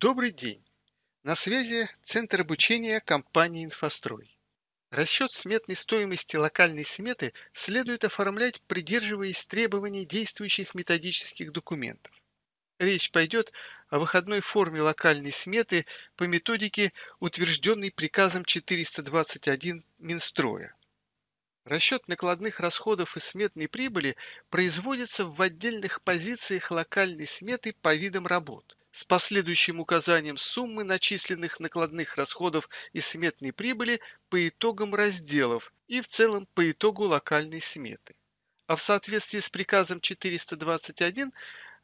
Добрый день! На связи Центр обучения компании «Инфострой». Расчет сметной стоимости локальной сметы следует оформлять, придерживаясь требований действующих методических документов. Речь пойдет о выходной форме локальной сметы по методике, утвержденной приказом 421 Минстроя. Расчет накладных расходов и сметной прибыли производится в отдельных позициях локальной сметы по видам работ с последующим указанием суммы начисленных накладных расходов и сметной прибыли по итогам разделов и в целом по итогу локальной сметы. А в соответствии с приказом 421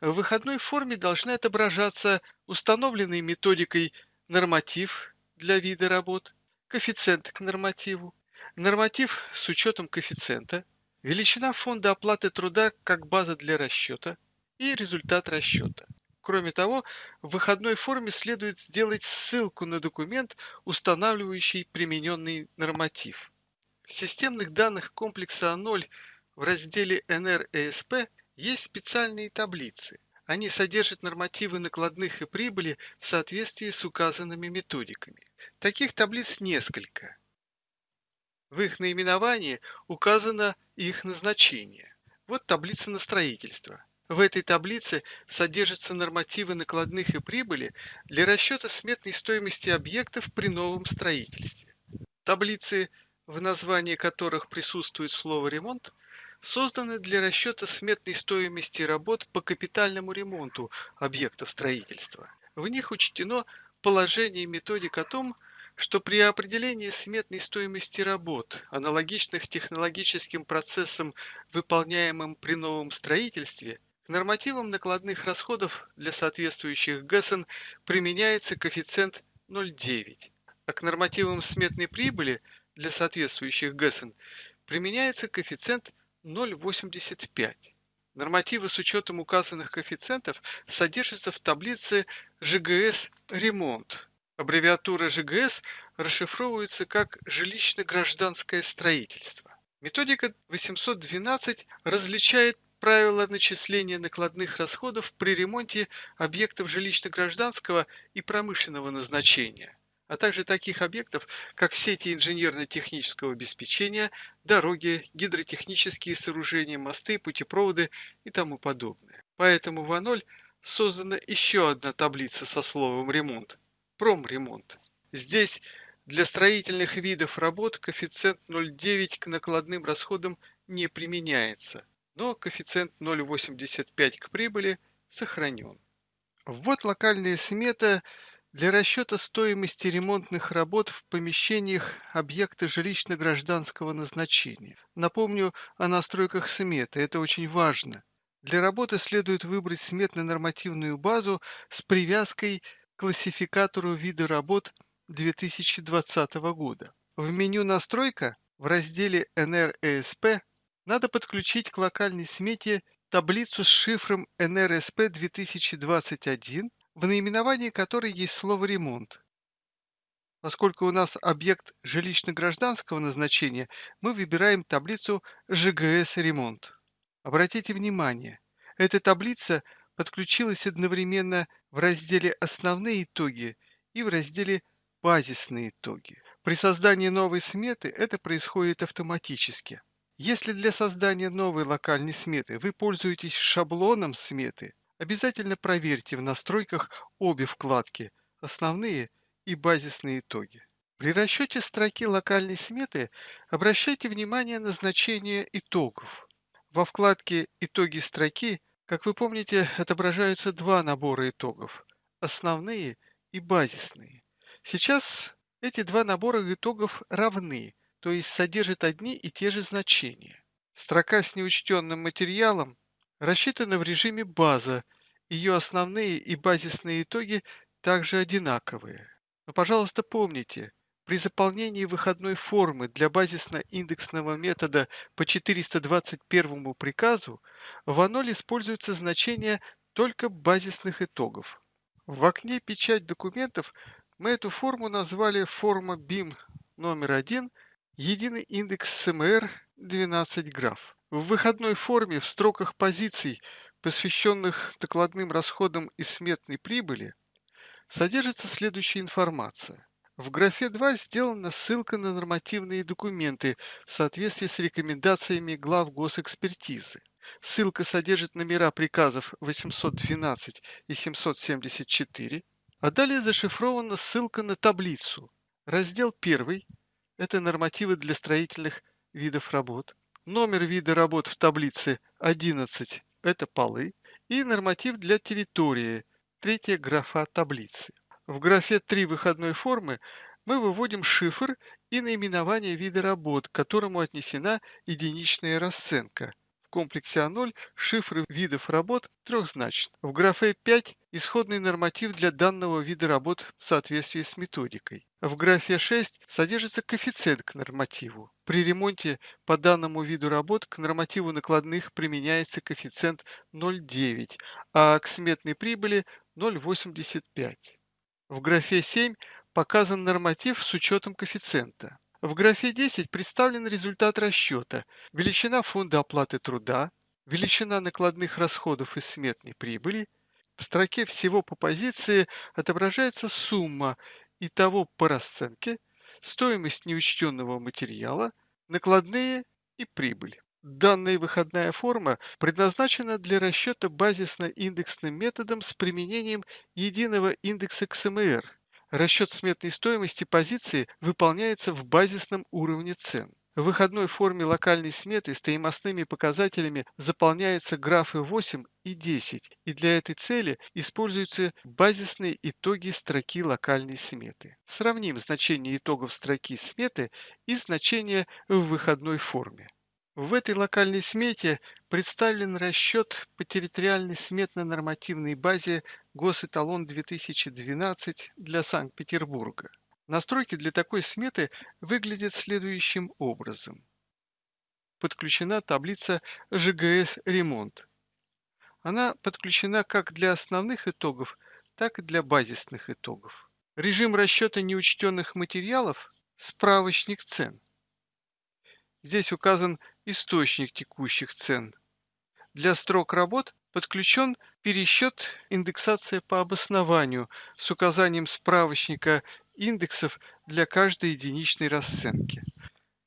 в выходной форме должны отображаться установленный методикой норматив для вида работ, коэффициент к нормативу, норматив с учетом коэффициента, величина фонда оплаты труда как база для расчета и результат расчета. Кроме того, в выходной форме следует сделать ссылку на документ, устанавливающий примененный норматив. В системных данных комплекса А0 в разделе НРЭСП есть специальные таблицы. Они содержат нормативы накладных и прибыли в соответствии с указанными методиками. Таких таблиц несколько. В их наименовании указано их назначение. Вот таблица на строительство. В этой таблице содержатся нормативы накладных и прибыли для расчета сметной стоимости объектов при новом строительстве. Таблицы, в названии которых присутствует слово «ремонт», созданы для расчета сметной стоимости работ по капитальному ремонту объектов строительства. В них учтено положение методик о том, что при определении сметной стоимости работ, аналогичных технологическим процессам, выполняемым при новом строительстве, к нормативам накладных расходов для соответствующих ГЭСН применяется коэффициент 0,9, а к нормативам сметной прибыли для соответствующих ГЭСН применяется коэффициент 0,85. Нормативы с учетом указанных коэффициентов содержатся в таблице ЖГС «Ремонт». Аббревиатура ЖГС расшифровывается как «жилищно-гражданское строительство». Методика 812 различает правила начисления накладных расходов при ремонте объектов жилищно-гражданского и промышленного назначения, а также таких объектов, как сети инженерно-технического обеспечения, дороги, гидротехнические сооружения, мосты, путепроводы и тому подобное. Поэтому в А0 создана еще одна таблица со словом «ремонт» – промремонт. Здесь для строительных видов работ коэффициент 0,9 к накладным расходам не применяется – но коэффициент 0,85 к прибыли сохранен. Вот локальная смета для расчета стоимости ремонтных работ в помещениях объекта жилищно-гражданского назначения. Напомню о настройках сметы, это очень важно. Для работы следует выбрать сметно-нормативную базу с привязкой к классификатору вида работ 2020 года. В меню «Настройка» в разделе «НРЭСП» Надо подключить к локальной смете таблицу с шифром NRSP 2021, в наименовании которой есть слово «ремонт». Поскольку у нас объект жилищно-гражданского назначения, мы выбираем таблицу ЖГС «Ремонт». Обратите внимание, эта таблица подключилась одновременно в разделе «Основные итоги» и в разделе «Базисные итоги». При создании новой сметы это происходит автоматически. Если для создания новой локальной сметы вы пользуетесь шаблоном сметы, обязательно проверьте в настройках обе вкладки «Основные» и «Базисные итоги». При расчете строки локальной сметы обращайте внимание на значение итогов. Во вкладке «Итоги строки», как вы помните, отображаются два набора итогов – основные и базисные. Сейчас эти два набора итогов равны – то есть содержит одни и те же значения. Строка с неучтенным материалом рассчитана в режиме база, ее основные и базисные итоги также одинаковые. Но, пожалуйста, помните, при заполнении выходной формы для базисно-индексного метода по 421 приказу в А0 используется значение только базисных итогов. В окне «Печать документов» мы эту форму назвали форма BIM номер 1 Единый индекс СМР 12 граф. В выходной форме в строках позиций, посвященных докладным расходам и сметной прибыли, содержится следующая информация. В графе 2 сделана ссылка на нормативные документы в соответствии с рекомендациями глав госэкспертизы. Ссылка содержит номера приказов 812 и 774, а далее зашифрована ссылка на таблицу. Раздел 1 – это нормативы для строительных видов работ. Номер вида работ в таблице 11 – это полы. И норматив для территории – третья графа таблицы. В графе 3 выходной формы мы выводим шифр и наименование вида работ, к которому отнесена единичная расценка – комплексе А0 шифры видов работ трехзначны. В графе 5 исходный норматив для данного вида работ в соответствии с методикой. В графе 6 содержится коэффициент к нормативу. При ремонте по данному виду работ к нормативу накладных применяется коэффициент 0,9, а к сметной прибыли 0,85. В графе 7 показан норматив с учетом коэффициента. В графе 10 представлен результат расчета, величина фонда оплаты труда, величина накладных расходов и сметной прибыли. В строке «Всего по позиции» отображается сумма и того по расценке, стоимость неучтенного материала, накладные и прибыль. Данная выходная форма предназначена для расчета базисно-индексным методом с применением единого индекса КСМР Расчет сметной стоимости позиции выполняется в базисном уровне цен. В выходной форме локальной сметы стоимостными показателями заполняются графы 8 и 10, и для этой цели используются базисные итоги строки локальной сметы. Сравним значение итогов строки сметы и значение в выходной форме. В этой локальной смете представлен расчет по территориальной сметно-нормативной базе Госэталон 2012 для Санкт-Петербурга. Настройки для такой сметы выглядят следующим образом. Подключена таблица ЖГС «Ремонт». Она подключена как для основных итогов, так и для базисных итогов. Режим расчета неучтенных материалов – справочник цен. Здесь указан источник текущих цен. Для строк работ подключен пересчет индексация по обоснованию с указанием справочника индексов для каждой единичной расценки.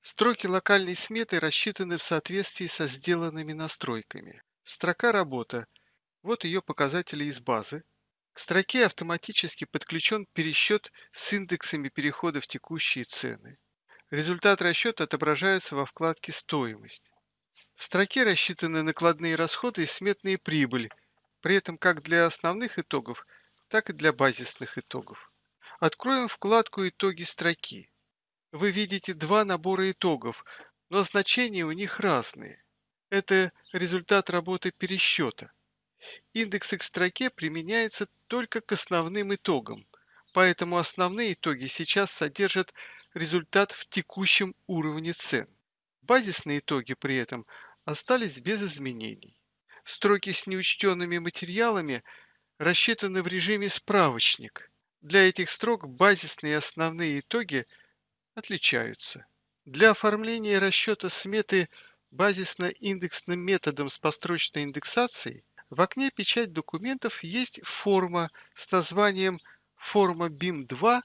Строки локальной сметы рассчитаны в соответствии со сделанными настройками. Строка «Работа» – вот ее показатели из базы. К строке автоматически подключен пересчет с индексами перехода в текущие цены. Результат расчета отображается во вкладке «Стоимость». В строке рассчитаны накладные расходы и сметная прибыль, при этом как для основных итогов, так и для базисных итогов. Откроем вкладку «Итоги строки». Вы видите два набора итогов, но значения у них разные. Это результат работы пересчета. Индекс к строке применяется только к основным итогам, поэтому основные итоги сейчас содержат результат в текущем уровне цен. Базисные итоги при этом остались без изменений. Строки с неучтенными материалами рассчитаны в режиме справочник. Для этих строк базисные и основные итоги отличаются. Для оформления расчета сметы базисно-индексным методом с построчной индексацией в окне «Печать документов» есть форма с названием «Форма BIM-2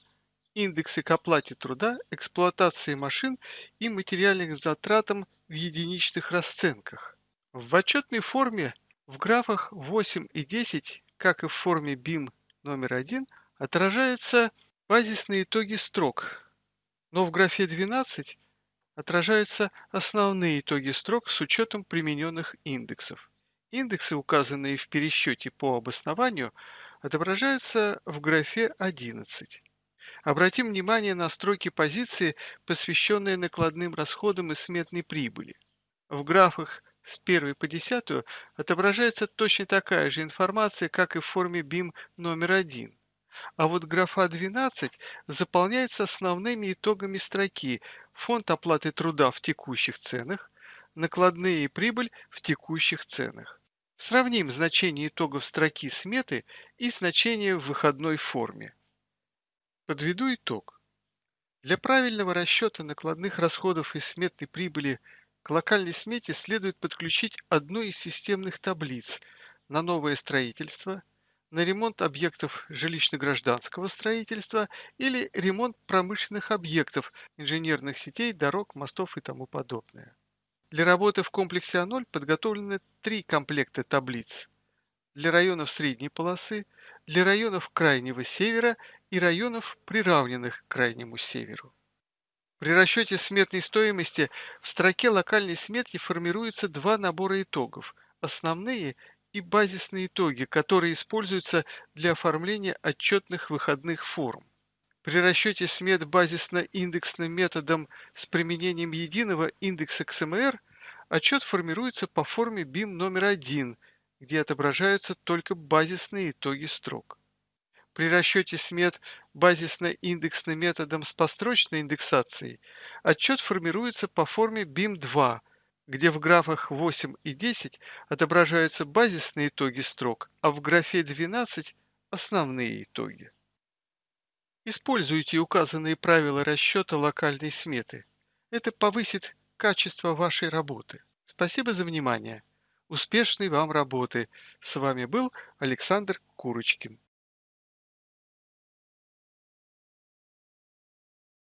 индексы к оплате труда, эксплуатации машин и материальных затратам в единичных расценках. В отчетной форме в графах 8 и 10, как и в форме BIM номер 1, отражаются базисные итоги строк, но в графе 12 отражаются основные итоги строк с учетом примененных индексов. Индексы, указанные в пересчете по обоснованию, отображаются в графе 11. Обратим внимание на строки позиции, посвященные накладным расходам и сметной прибыли. В графах с 1 по 10 отображается точно такая же информация, как и в форме BIM номер 1. А вот графа 12 заполняется основными итогами строки фонд оплаты труда в текущих ценах, накладные и прибыль в текущих ценах. Сравним значение итогов строки сметы и значение в выходной форме. Подведу итог. Для правильного расчета накладных расходов и сметной прибыли к локальной смете следует подключить одну из системных таблиц на новое строительство, на ремонт объектов жилищно-гражданского строительства или ремонт промышленных объектов, инженерных сетей, дорог, мостов и тому подобное. Для работы в комплексе А0 подготовлены три комплекта таблиц для районов средней полосы, для районов крайнего севера и районов, приравненных к крайнему северу. При расчете сметной стоимости в строке локальной сметки формируются два набора итогов – основные и базисные итоги, которые используются для оформления отчетных выходных форм. При расчете смет базисно-индексным методом с применением единого индекса XMR отчет формируется по форме BIM номер 1, где отображаются только базисные итоги строк. При расчете смет базисно-индексным методом с построчной индексацией отчет формируется по форме BIM2, где в графах 8 и 10 отображаются базисные итоги строк, а в графе 12 – основные итоги. Используйте указанные правила расчета локальной сметы. Это повысит качество вашей работы. Спасибо за внимание. Успешной вам работы. С вами был Александр Курочкин.